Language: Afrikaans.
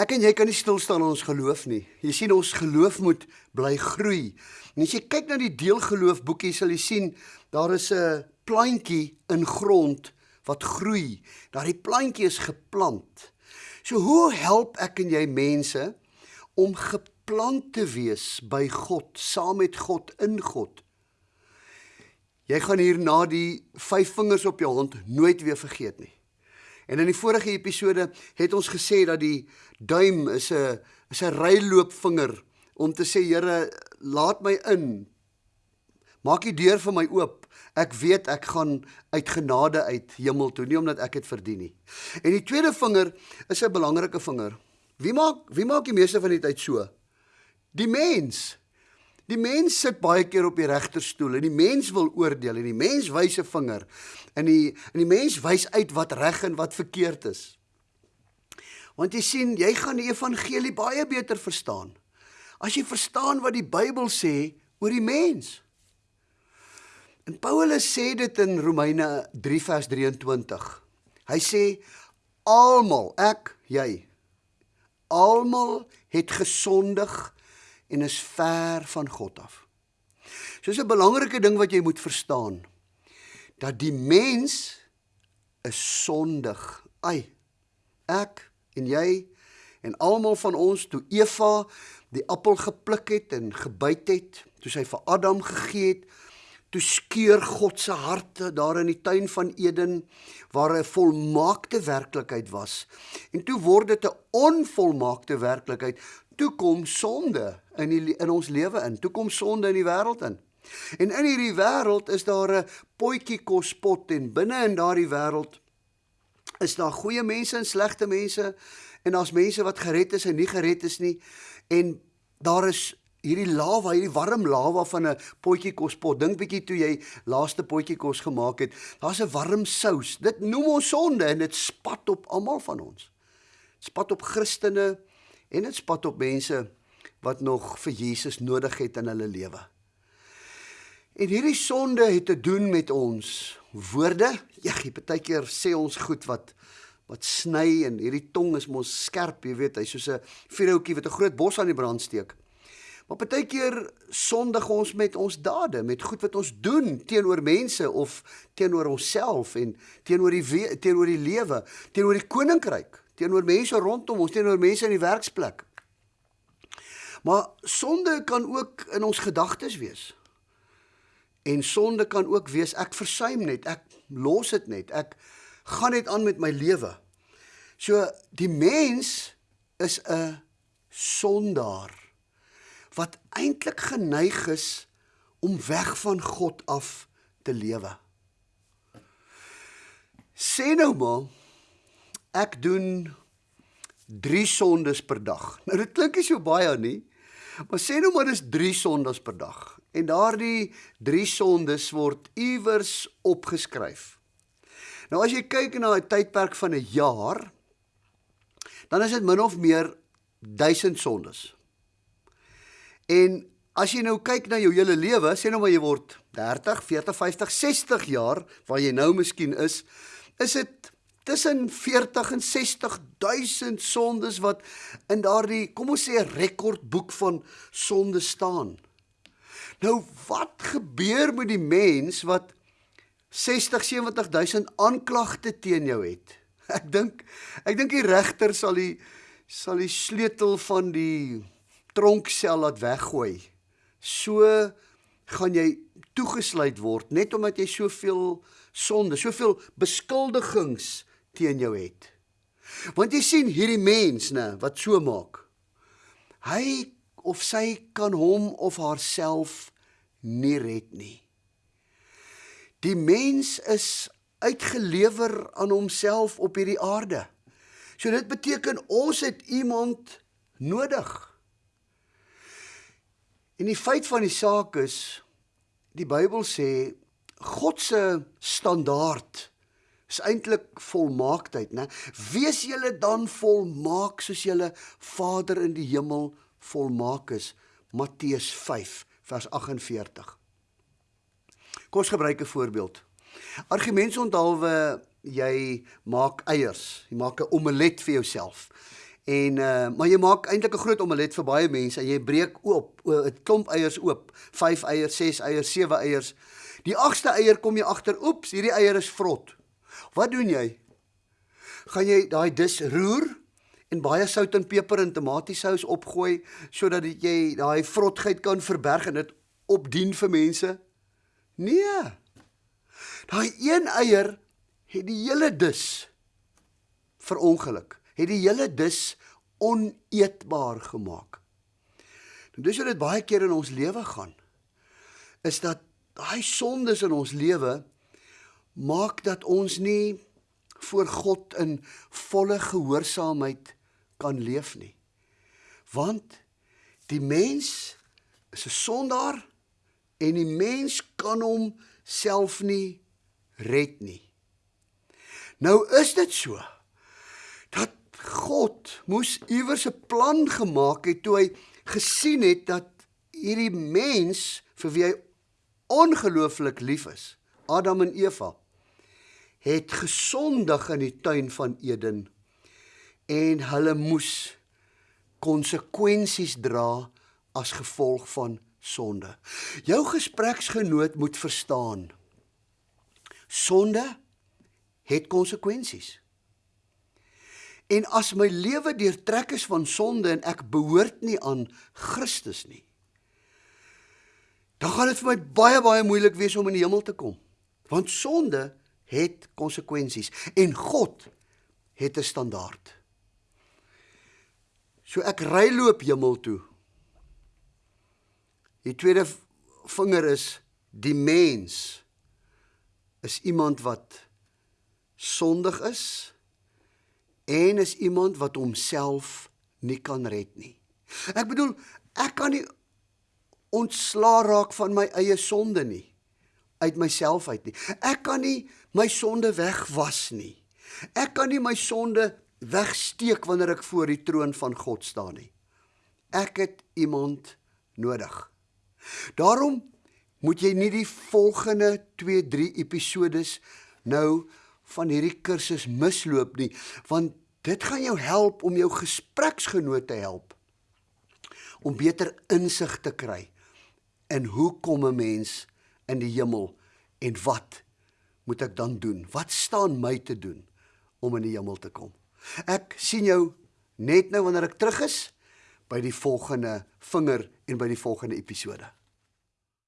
Ek en jy kan nie stil staan in ons geloof nie. Jy sien ons geloof moet bly groei. En as jy kyk na die deelgeloof boekie sal jy sien daar is 'n plantjie in grond wat groei. Daardie plantjie is geplant. So hoe help ek en jy mense om geplant te wees by God, saam met God in God? Jy gaan hier na die vyf vingers op jou hand nooit weer vergeet nie. En in die vorige episode het ons gesê dat die duim is 'n is 'n ryloopvinger om te sê Here, laat my in. Maak die deur vir my oop. Ek weet ek gaan uit genade uit hemel toe, nie omdat ek dit verdien nie. En die tweede vinger is 'n belangrike vinger. Wie maak wie maak die meeste van die tyd so? Die mens. Die mens sit baie keer op die regterstoel en die mens wil oordeel en die mens wys 'n vinger. En die en die mens wys uit wat reg en wat verkeerd is. Want jy sien, jy gaan die evangelie baie beter verstaan as jy verstaan wat die Bybel sê oor die mens. En Paulus sê dit in Romeine 3 vers 23. Hy sê almal, ek, jy, almal het gesondig en is ver van God af. So 'n belangrike ding wat jy moet verstaan dat die mens is sondig. Ai. Ek en jy en almal van ons toe Eva die appel gepluk het en gebyt het, toe sy vir Adam gegee het, toe skeur God se harte daar in die tuin van Eden waar 'n volmaakte werklikheid was. En toe word dit 'n onvolmaakte werklikheid. Toe kom sonde in die, in ons lewe in. Toe kom sonde in die wêreld in. En in hierdie wêreld is daar 'n potjie kospot en binne in daardie wêreld is daar goeie mense en slegte mense en daar's mense wat gered is en nie gered is nie en daar is hierdie lava, hierdie warm lava van 'n potjie kospot. Dink bietjie toe jy laaste potjie kos gemaak het. Daar's 'n warm sous. Dit noem ons sonde en dit spat op almal van ons. Spat op Christene en dit spat op mense wat nog vir Jesus nodig het in hulle lewe. En hierdie sonde het te doen met ons woorde. Ja, baie keer sê ons goed wat wat sny en hierdie tong is mos skerp, jy weet, hy's soos 'n vuurhoutjie wat 'n groot bos aan die brand steek. Maar baie keer sondig ons met ons dade, met goed wat ons doen teenoor mense of teenoor onsself en teenoor die teenoor die lewe, teenoor die koninkryk, teenoor mense rondom ons, teenoor mense in die werksplek. Maar sonde kan ook in ons gedagtes wees. En sonde kan ook wees ek versuim net, ek los dit net, ek gaan net aan met my lewe. So die mens is 'n sondaar wat eintlik geneig is om weg van God af te lewe. Sê nou maar ek doen 3 sondes per dag. Nou dit klink nie so baie nie. Maar sê nou maar dis 3 sondes per dag en daardie 3 sondes word iewers opgeskryf. Nou as jy kyk na 'n tydperk van 'n jaar, dan is dit min of meer 1000 sondes. En as jy nou kyk na jou hele lewe, sê nou maar jy word 30, 40, 50, 60 jaar waar jy nou miskien is, is dit tussen 40 en 60 000 sondes wat in daardie, kom ons sê 'n rekordboek van sonde staan. Nou wat gebeur met die mens wat 60 70 000 aanklagte teen jou het? Ek dink ek dink die regter sal die sal die sleutel van die tronksel laat weggooi. So gaan jy toegesluit word net omdat jy soveel sonde, soveel beskuldigings teen jou het. Want jy sien hierdie mens nê wat so maak. Hy of sy kan hom of haarself nie red nie. Die mens is uitgelewer aan homself op hierdie aarde. So dit beteken ons het iemand nodig. En die feit van die saak is die Bybel sê God se standaard is eintlik volmaaktheid, né? Wees julle dan volmaak soos julle Vader in die hemel volmaak is. Matteus 5 vers 48. Kom ons gebruik 'n voorbeeld. Argumente onthaalwe jy maak eiers, jy maak 'n omelet vir jouself. En uh maar jy maak eintlik 'n groot omelet vir baie mense. Jy breek oop 'n klomp eiers oop. 5 eiers, 6 eiers, 7 eiers. Die 8ste eier kom jy agter, oeps, hierdie eier is vrot. Wat doen jy? Gaan jy daai dis roer en baie sout en peper en tomatiesous opgooi sodat jy daai vrotheid kan verberg en dit opdien vir mense? Nee. Daai een eier het die hele dis verongeluk. Het die hele dis oneetbaar gemaak. Nou dis hoe dit baie keer in ons lewe gaan. Is dat daai sondes in ons lewe maak dat ons nie voor God in volle gehoorsaamheid kan leef nie. Want die mens is 'n sondaar en die mens kan hom self nie red nie. Nou is dit so dat God moes iewers 'n plan gemaak het toe hy gesien het dat hierdie mens vir wie hy ongelooflik lief is, Adam en Eva, het gesondig in die tuin van Eden en hulle moes konsekwensies dra as gevolg van sonde. Jou gespreksgenoot moet verstaan. Sonde het konsekwensies. En as my lewe deurtrek is van sonde en ek behoort nie aan Christus nie, dan gaan dit vir my baie baie moeilik wees om in die hemel te kom. Want sonde het konsekwensies en God het 'n standaard. So ek ry loop hemel toe. Die tweede vinger is die mens is iemand wat sondig is en is iemand wat homself nie kan red nie. Ek bedoel, ek kan nie ontslaa raak van my eie sonde nie uit myself uit nie. Ek kan nie my sonde wegwas nie. Ek kan nie my sonde wegsteek wanneer ek voor die troon van God staan nie. Ek het iemand nodig. Daarom moet jy nie die volgende 2, 3 episodes nou van hierdie kursus misloop nie, want dit gaan jou help om jou gespreksgenoot te help om beter insig te kry in hoe kom 'n mens in die hemel en wat moet ek dan doen? Wat staan my te doen om in die hemel te kom? Ek sien jou net nou wanneer ek terug is by die volgende vinger en by die volgende episode.